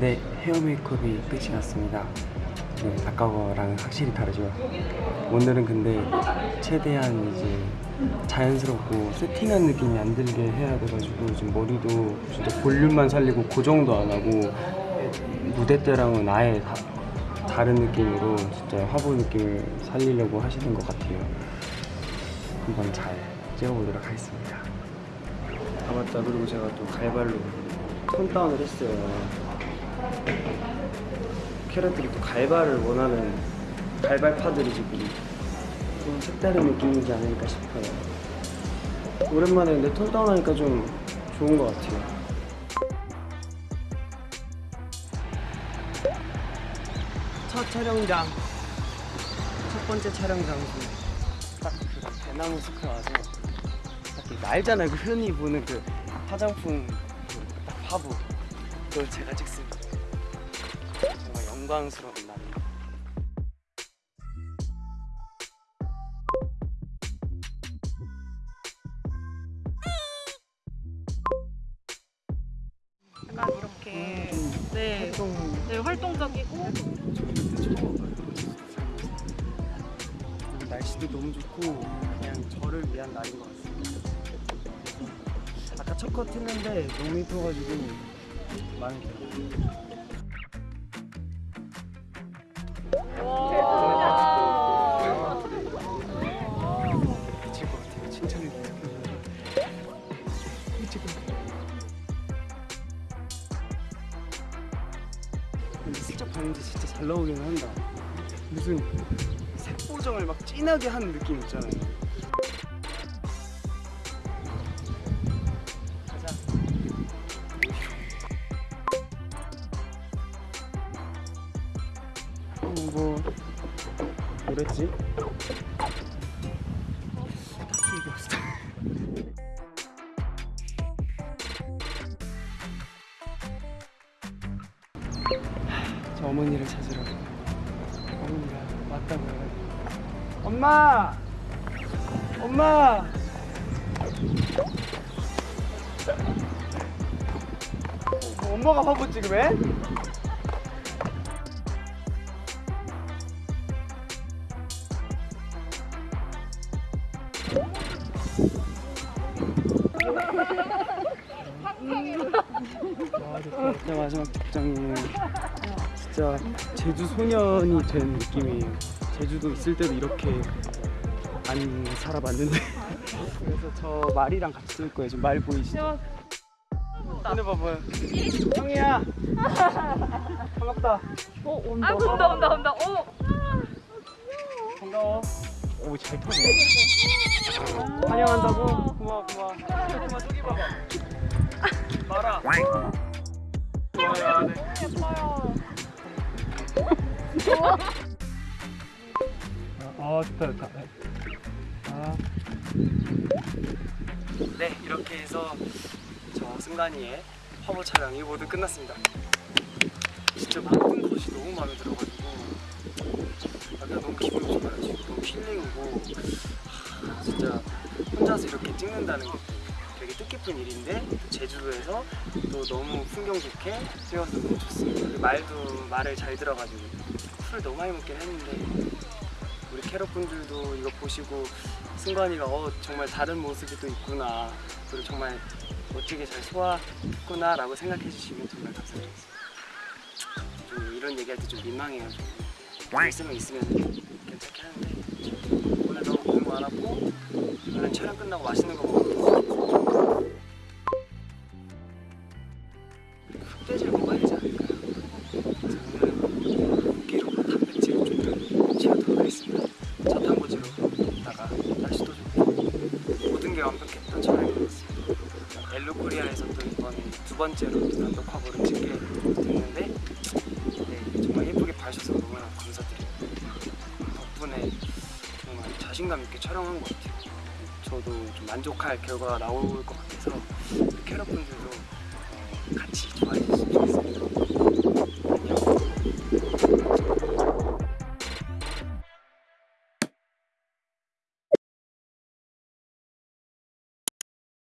네, 헤어 메이크업이 끝이 났습니다. 네, 아까 거랑 확실히 다르죠. 오늘은 근데 최대한 이제 자연스럽고 세팅한 느낌이 안 들게 해야 돼가지고 지금 머리도 진짜 볼륨만 살리고 고정도 안 하고 무대 때랑은 아예 다, 다른 느낌으로 진짜 화보 느낌을 살리려고 하시는 것 같아요. 한번 잘 찍어보도록 하겠습니다. 아 맞다 그리고 제가 또 갈발로 톤 다운을 했어요. 캐럿들이 또 갈발을 원하는 갈발파들이 지금 좀 색다른 느낌이지 않을까 싶어요. 오랜만에 내톤 다운 하니까 좀 좋은 것 같아요. 첫 촬영장. 첫 번째 촬영 장소. 딱그 대나무 숲에 와서 딱 이거 알잖아요. 그 흔히 보는 그 화장품 그 딱 화보. 그걸 제가 찍습니다 영광스러운 날 약간 이렇게 음, 네, 활동 네 활동적이고. 그리고 날씨도 너무 좋고 그냥 저를 위한 날인 것 같습니다. 아까 첫 컷 했는데 너무 이뻐가지고 마음에 들 것 같아요. 근데 슬쩍 봤는데 진짜 잘 나오기는 한다. 무슨 색 보정을 막 진하게 하는 느낌 있잖아요. 음, 뭐 뭐랬지? 저 어머니를 찾으러 어머니가 왔다고 해가지고 엄마! 엄마! 어, 엄마가 화보 찍으래? 와, 진짜 마지막 직장이에요. 진짜 제주 소년이 된 느낌이에요. 제주도 있을 때도 이렇게 안 살아봤는데. 그래서 저 말이랑 같이 쓸 거예요. 지금 말 보이시죠? 근데 봐봐요. 형이야. 반갑다. 어 온다 아 온다 온다 온다 어 반가워. 오, 잘 터네. 환영한다고? 고마워, 고마워. 고마워, 저기 봐봐. 좋아요, 네. 아, 좋다, 좋다. 아. 네, 이렇게 해서 저 승관이의 화보 촬영 이 모두 끝났습니다. 진짜 모든 것이 너무 마음에 들어가지고 약간 너무 기분이 좋아요. 지금 너무 힐링이고 하, 진짜 혼자서 이렇게 찍는다는 게 되게 뜻깊은 일인데 또 제주도에서 또 너무 풍경 좋게 찍어서 너무 좋습니다. 말도 말을 잘 들어가지고 술을 너무 많이 먹긴 했는데 우리 캐럿분들도 이거 보시고 승관이가 어 정말 다른 모습이 또 있구나. 그리고 정말 멋지게 잘 소화했구나 라고 생각해 주시면 정말 감사드리겠습니다. 좀 이런 얘기할 때 좀 민망해요. 좀 있으면 있으면 괜찮긴 한데. 오늘 너무 고생 많았고 오늘 촬영 끝나고 맛있는 거 먹고 벨루코리아에서 또 이번 두 번째로 단독화보를 찍게 됐는데 네, 정말 예쁘게 봐주셔서 너무나 감사드립니다. 덕분에 정말 자신감 있게 촬영한 것 같아요. 저도 좀 만족할 결과가 나올 것 같아서 캐럿분들도 어, 같이 좋아해 주셨으면 좋겠습니다.